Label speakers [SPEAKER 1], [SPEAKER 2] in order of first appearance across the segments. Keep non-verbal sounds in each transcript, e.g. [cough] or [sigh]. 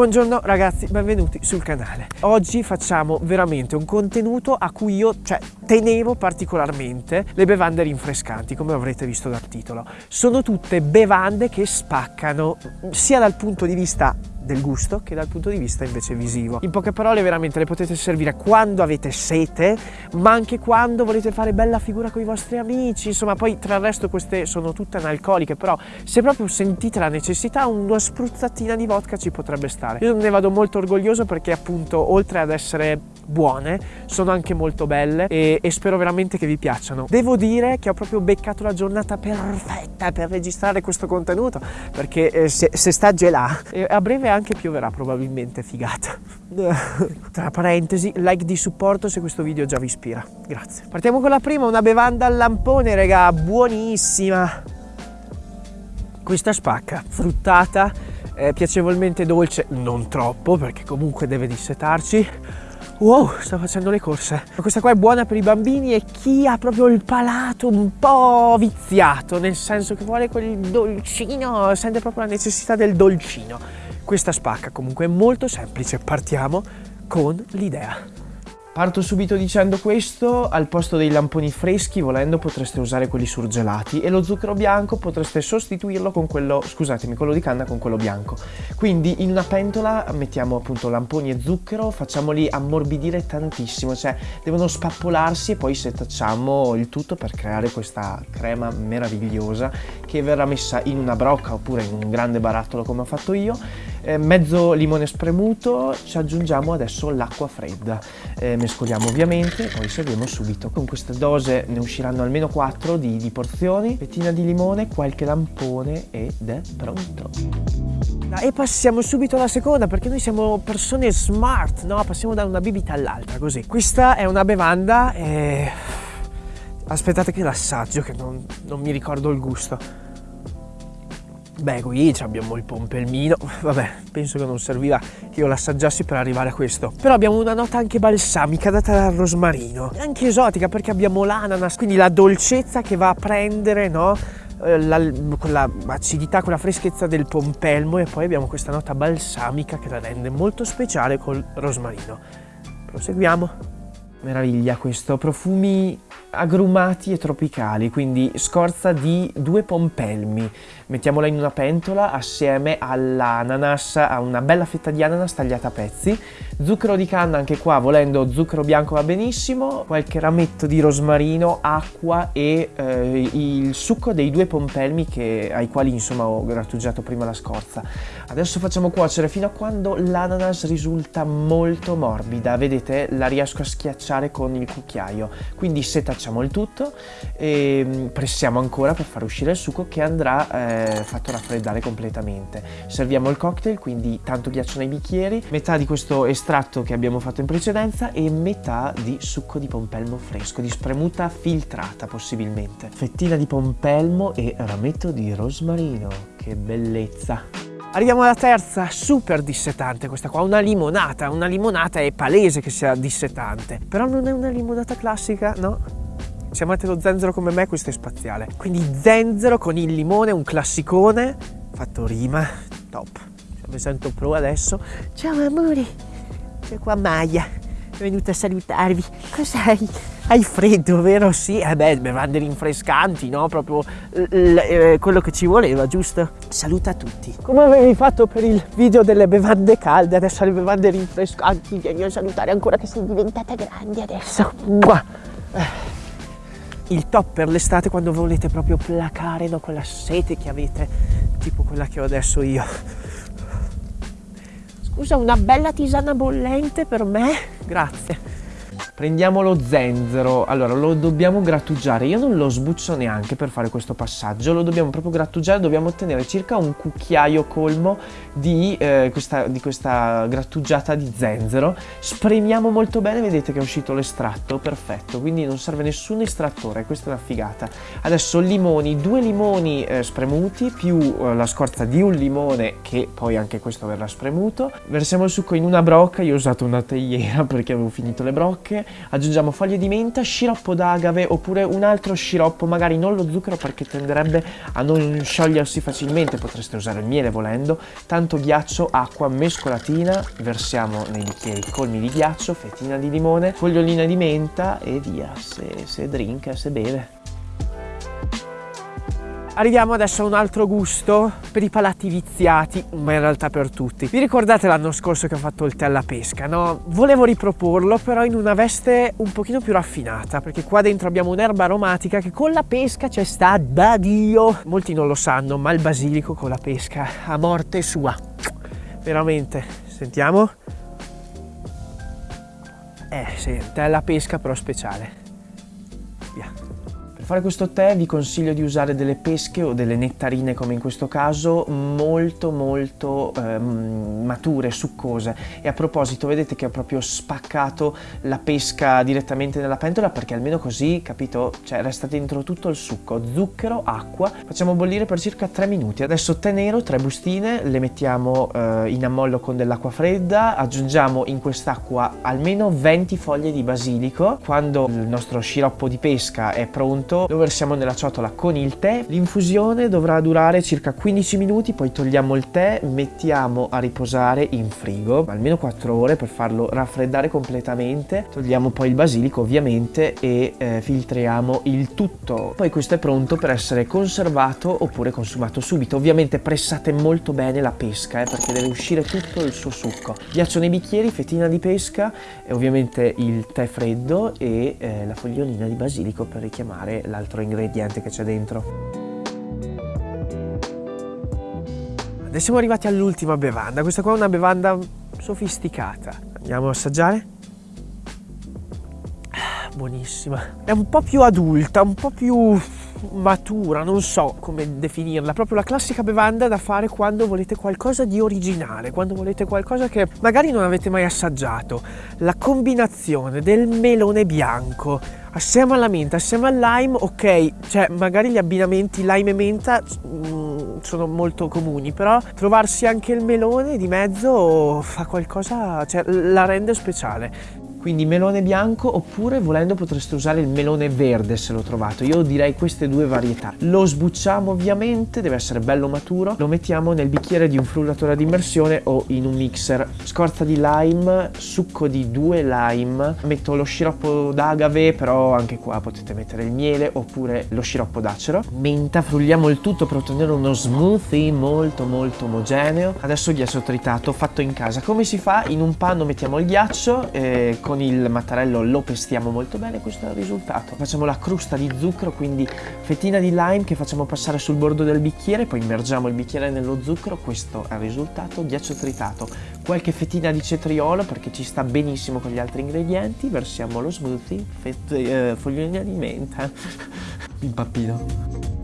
[SPEAKER 1] Buongiorno ragazzi, benvenuti sul canale. Oggi facciamo veramente un contenuto a cui io cioè, tenevo particolarmente, le bevande rinfrescanti, come avrete visto dal titolo. Sono tutte bevande che spaccano sia dal punto di vista del gusto che dal punto di vista invece visivo. In poche parole veramente le potete servire quando avete sete, ma anche quando volete fare bella figura con i vostri amici, insomma poi tra il resto queste sono tutte analcoliche, però se proprio sentite la necessità una spruzzatina di vodka ci potrebbe stare. Io ne vado molto orgoglioso perché appunto oltre ad essere buone, sono anche molto belle e, e, spero veramente che vi piacciono. Devo dire che ho proprio beccato la giornata perfetta per registrare questo contenuto perché eh, se, se, sta gelà a breve anche pioverà probabilmente, figata. [laughs] Tra parentesi, like di supporto se questo video già vi ispira. Grazie. Partiamo con la prima, una bevanda al lampone, raga, buonissima. Questa spacca, fruttata, eh, piacevolmente dolce, non troppo perché comunque deve dissetarci Wow, sto facendo le corse. Questa qua è buona per i bambini e chi ha proprio il palato un po' viziato, nel senso che vuole quel dolcino, sente proprio la necessità del dolcino. Questa spacca comunque è molto semplice, partiamo con l'idea. Parto subito dicendo questo, al posto dei lamponi freschi volendo potreste usare quelli surgelati e lo zucchero bianco potreste sostituirlo con quello, scusatemi, quello di canna con quello bianco. Quindi in una pentola mettiamo appunto lamponi e zucchero, facciamoli ammorbidire tantissimo, cioè devono spappolarsi e poi setacciamo il tutto per creare questa crema meravigliosa che verrà messa in una brocca oppure in un grande barattolo come ho fatto io eh, mezzo limone spremuto, ci aggiungiamo adesso l'acqua fredda, eh, mescoliamo ovviamente, poi serviamo subito. Con questa dose ne usciranno almeno 4 di, di porzioni, pettina di limone, qualche lampone ed è pronto. E passiamo subito alla seconda perché noi siamo persone smart, no? Passiamo da una bibita all'altra così. Questa è una bevanda e... Aspettate che l'assaggio che non, non mi ricordo il gusto. Beh, qui abbiamo il pompelmino, vabbè, penso che non servirà che io l'assaggiassi per arrivare a questo. Però abbiamo una nota anche balsamica data dal rosmarino, anche esotica perché abbiamo l'ananas, quindi la dolcezza che va a prendere, no? Eh, la, quella acidità, quella freschezza del pompelmo e poi abbiamo questa nota balsamica che la rende molto speciale col rosmarino. Proseguiamo. Meraviglia questo, profumi agrumati e tropicali, quindi scorza di due pompelmi. Mettiamola in una pentola assieme all'ananas, a una bella fetta di ananas tagliata a pezzi. Zucchero di canna, anche qua volendo zucchero bianco va benissimo, qualche rametto di rosmarino, acqua e eh, il succo dei due pompelmi che, ai quali insomma ho grattugiato prima la scorza. Adesso facciamo cuocere fino a quando l'ananas risulta molto morbida, vedete la riesco a schiacciare con il cucchiaio, quindi seta facciamo il tutto e mm, pressiamo ancora per far uscire il succo che andrà eh, fatto raffreddare completamente. Serviamo il cocktail, quindi tanto ghiaccio nei bicchieri, metà di questo estratto che abbiamo fatto in precedenza e metà di succo di pompelmo fresco, di spremuta filtrata possibilmente. Fettina di pompelmo e rametto di rosmarino, che bellezza! Arriviamo alla terza, super dissetante questa qua, una limonata. Una limonata è palese che sia dissetante, però non è una limonata classica, no? Se amate lo zenzero come me, questo è spaziale. Quindi zenzero con il limone, un classicone, fatto rima, top. Cioè, mi sento pro adesso. Ciao amore, c'è qua Maya, è venuta a salutarvi. Cos'hai? Hai freddo, vero? Sì, eh beh, bevande rinfrescanti, no? Proprio eh, quello che ci voleva, giusto? Saluta tutti. Come avevi fatto per il video delle bevande calde, adesso le bevande rinfrescanti, vieni a salutare ancora che sei diventata grande adesso. Mua. Eh il top per l'estate quando volete proprio placare no, quella sete che avete, tipo quella che ho adesso io. Scusa, una bella tisana bollente per me? Grazie. Prendiamo lo zenzero, allora lo dobbiamo grattugiare, io non lo sbuccio neanche per fare questo passaggio, lo dobbiamo proprio grattugiare, dobbiamo ottenere circa un cucchiaio colmo di, eh, questa, di questa grattugiata di zenzero, spremiamo molto bene, vedete che è uscito l'estratto, perfetto, quindi non serve nessun estrattore, questa è una figata. Adesso limoni, due limoni eh, spremuti più eh, la scorza di un limone che poi anche questo verrà spremuto, versiamo il succo in una brocca, io ho usato una teiera [laughs] perché avevo finito le brocche, aggiungiamo foglie di menta, sciroppo d'agave oppure un altro sciroppo, magari non lo zucchero perché tenderebbe a non sciogliersi facilmente, potreste usare il miele volendo, tanto ghiaccio, acqua, mescolatina, versiamo nei bicchieri colmi di ghiaccio, fettina di limone, fogliolina di menta e via, se, se drink, se beve. Arriviamo adesso a un altro gusto per i palati viziati, ma in realtà per tutti. Vi ricordate l'anno scorso che ho fatto il tè alla pesca, no? Volevo riproporlo però in una veste un pochino più raffinata, perché qua dentro abbiamo un'erba aromatica che con la pesca c'è sta da Dio. Molti non lo sanno, ma il basilico con la pesca a morte sua. Veramente. Sentiamo. Eh sì, tè alla pesca però speciale. Via fare questo tè vi consiglio di usare delle pesche o delle nettarine come in questo caso molto molto eh, mature, succose. E a proposito vedete che ho proprio spaccato la pesca direttamente nella pentola perché almeno così capito? Cioè resta dentro tutto il succo. Zucchero, acqua. Facciamo bollire per circa 3 minuti. Adesso tè nero, 3 bustine le mettiamo eh, in ammollo con dell'acqua fredda. Aggiungiamo in quest'acqua almeno 20 foglie di basilico. Quando il nostro sciroppo di pesca è pronto lo versiamo nella ciotola con il tè. L'infusione dovrà durare circa 15 minuti, poi togliamo il tè, mettiamo a riposare in frigo almeno 4 ore per farlo raffreddare completamente. Togliamo poi il basilico ovviamente e eh, filtriamo il tutto. Poi questo è pronto per essere conservato oppure consumato subito. Ovviamente pressate molto bene la pesca eh, perché deve uscire tutto il suo succo. Ghiaccio nei bicchieri, fettina di pesca e ovviamente il tè freddo e eh, la fogliolina di basilico per richiamare l'altro ingrediente che c'è dentro. Adesso siamo arrivati all'ultima bevanda, questa qua è una bevanda sofisticata. Andiamo a assaggiare? Ah, buonissima. È un po' più adulta, un po' più matura, non so come definirla, proprio la classica bevanda da fare quando volete qualcosa di originale, quando volete qualcosa che magari non avete mai assaggiato. La combinazione del melone bianco assieme alla menta, assieme al lime, ok, cioè magari gli abbinamenti lime e menta mm, sono molto comuni, però trovarsi anche il melone di mezzo fa qualcosa, cioè la rende speciale quindi melone bianco oppure volendo potreste usare il melone verde se l'ho trovato. Io direi queste due varietà. Lo sbucciamo ovviamente deve essere bello maturo. Lo mettiamo nel bicchiere di un frullatore ad immersione o in un mixer. Scorza di lime succo di due lime. Metto lo sciroppo d'agave però anche qua potete mettere il miele oppure lo sciroppo d'acero. Menta frulliamo il tutto per ottenere uno smoothie molto molto omogeneo. Adesso ghiaccio tritato fatto in casa. Come si fa? In un panno mettiamo il ghiaccio eh, con il mattarello lo pestiamo molto bene questo è il risultato. Facciamo la crusta di zucchero quindi fettina di lime che facciamo passare sul bordo del bicchiere poi immergiamo il bicchiere nello zucchero questo è il risultato ghiaccio tritato. Qualche fettina di cetriolo perché ci sta benissimo con gli altri ingredienti versiamo lo smoothie eh, fogliolina di menta. [laughs] Impappino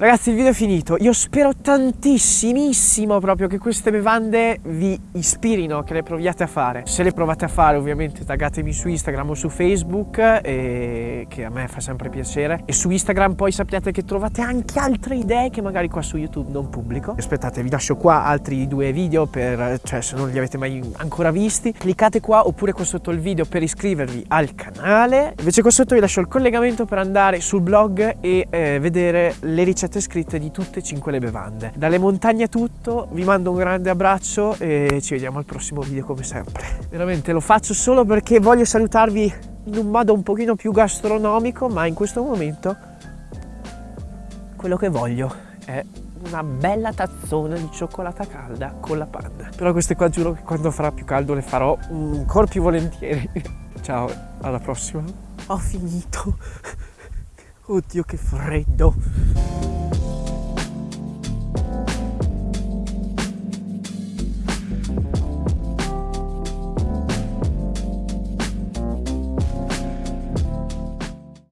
[SPEAKER 1] Ragazzi il video è finito, io spero tantissimissimo proprio che queste bevande vi ispirino, che le proviate a fare. Se le provate a fare ovviamente taggatemi su Instagram o su Facebook, e che a me fa sempre piacere. E su Instagram poi sappiate che trovate anche altre idee che magari qua su YouTube non pubblico. Aspettate, vi lascio qua altri due video per, cioè se non li avete mai ancora visti. Cliccate qua oppure qua sotto il video per iscrivervi al canale. Invece qua sotto vi lascio il collegamento per andare sul blog e eh, vedere le ricette ricette scritte di tutte e cinque le bevande. Dalle montagne a tutto, vi mando un grande abbraccio e ci vediamo al prossimo video come sempre. Veramente lo faccio solo perché voglio salutarvi in un modo un pochino più gastronomico, ma in questo momento quello che voglio è una bella tazzona di cioccolata calda con la panna. Però queste qua giuro che quando farà più caldo le farò ancora più volentieri. [laughs] Ciao, alla prossima. Ho finito. Oddio che freddo.